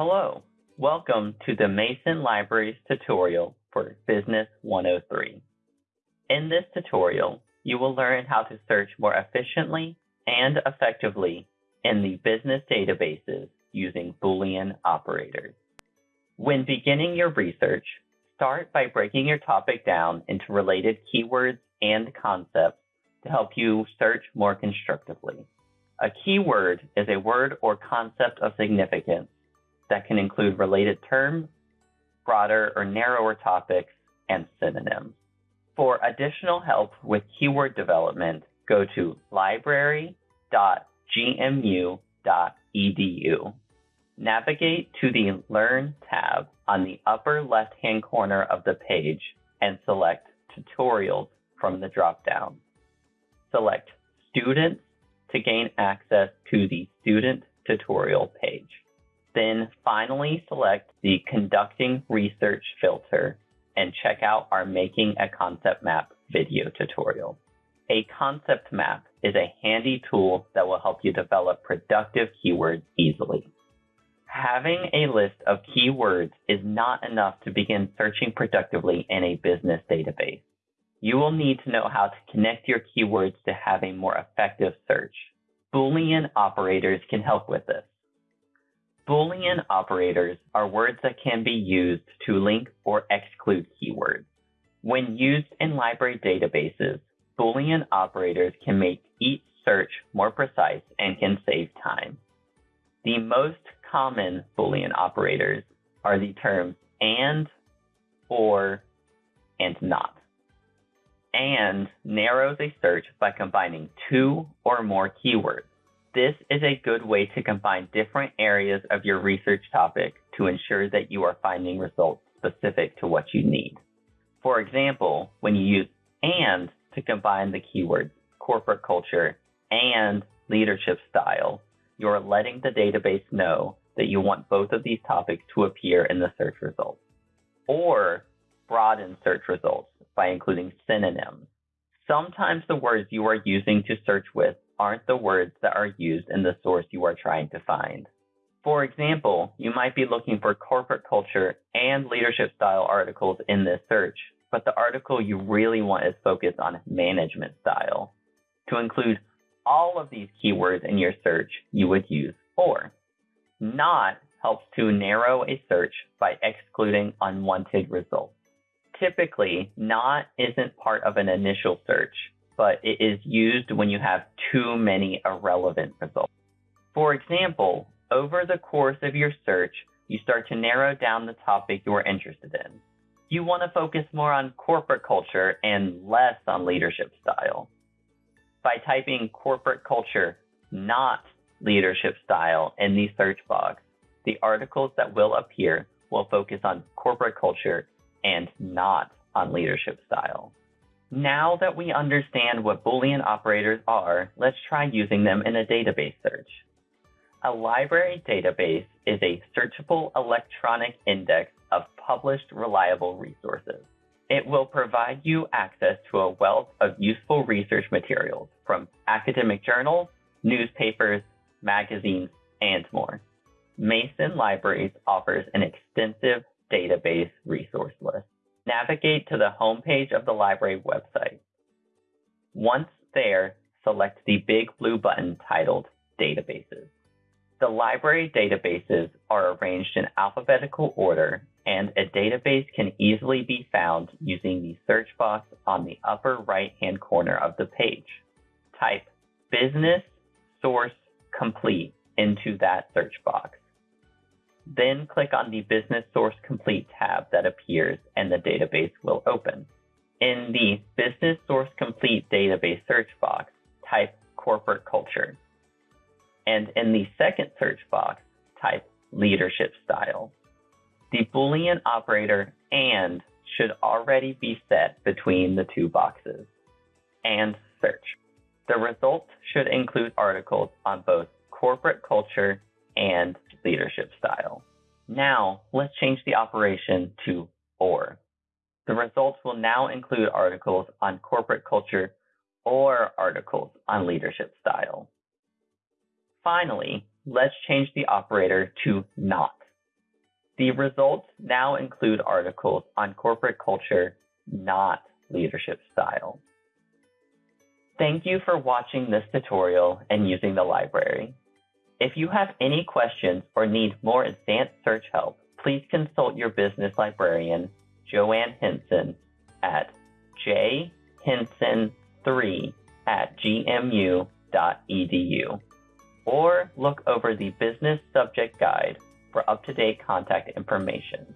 Hello, welcome to the Mason Libraries tutorial for Business 103. In this tutorial, you will learn how to search more efficiently and effectively in the business databases using Boolean operators. When beginning your research, start by breaking your topic down into related keywords and concepts to help you search more constructively. A keyword is a word or concept of significance that can include related terms, broader or narrower topics, and synonyms. For additional help with keyword development, go to library.gmu.edu. Navigate to the Learn tab on the upper left-hand corner of the page and select Tutorials from the dropdown. Select Students to gain access to the Student Tutorial page. Then finally select the Conducting Research filter and check out our Making a Concept Map video tutorial. A concept map is a handy tool that will help you develop productive keywords easily. Having a list of keywords is not enough to begin searching productively in a business database. You will need to know how to connect your keywords to have a more effective search. Boolean operators can help with this. Boolean operators are words that can be used to link or exclude keywords. When used in library databases, Boolean operators can make each search more precise and can save time. The most common Boolean operators are the terms and, or, and not. And narrows a search by combining two or more keywords. This is a good way to combine different areas of your research topic to ensure that you are finding results specific to what you need. For example, when you use and to combine the keywords corporate culture and leadership style, you're letting the database know that you want both of these topics to appear in the search results. Or broaden search results by including synonyms. Sometimes the words you are using to search with aren't the words that are used in the source you are trying to find. For example, you might be looking for corporate culture and leadership style articles in this search, but the article you really want is focused on management style. To include all of these keywords in your search, you would use or. Not helps to narrow a search by excluding unwanted results. Typically, not isn't part of an initial search, but it is used when you have too many irrelevant results. For example, over the course of your search, you start to narrow down the topic you are interested in. You want to focus more on corporate culture and less on leadership style. By typing corporate culture, not leadership style, in the search box, the articles that will appear will focus on corporate culture and not on leadership style. Now that we understand what Boolean operators are, let's try using them in a database search. A library database is a searchable electronic index of published reliable resources. It will provide you access to a wealth of useful research materials from academic journals, newspapers, magazines, and more. Mason Libraries offers an extensive database resource list navigate to the homepage of the library website. Once there, select the big blue button titled Databases. The library databases are arranged in alphabetical order, and a database can easily be found using the search box on the upper right hand corner of the page. Type Business Source Complete into that search box. Then click on the Business Source Complete tab that appears and the database will open. In the Business Source Complete database search box, type Corporate Culture. And in the second search box, type Leadership Style. The Boolean operator AND should already be set between the two boxes. And search. The results should include articles on both corporate culture and leadership style. Now, let's change the operation to OR. The results will now include articles on corporate culture or articles on leadership style. Finally, let's change the operator to NOT. The results now include articles on corporate culture, not leadership style. Thank you for watching this tutorial and using the library. If you have any questions or need more advanced search help, please consult your business librarian, Joanne Henson, at jhenson3 at gmu.edu, or look over the Business Subject Guide for up-to-date contact information.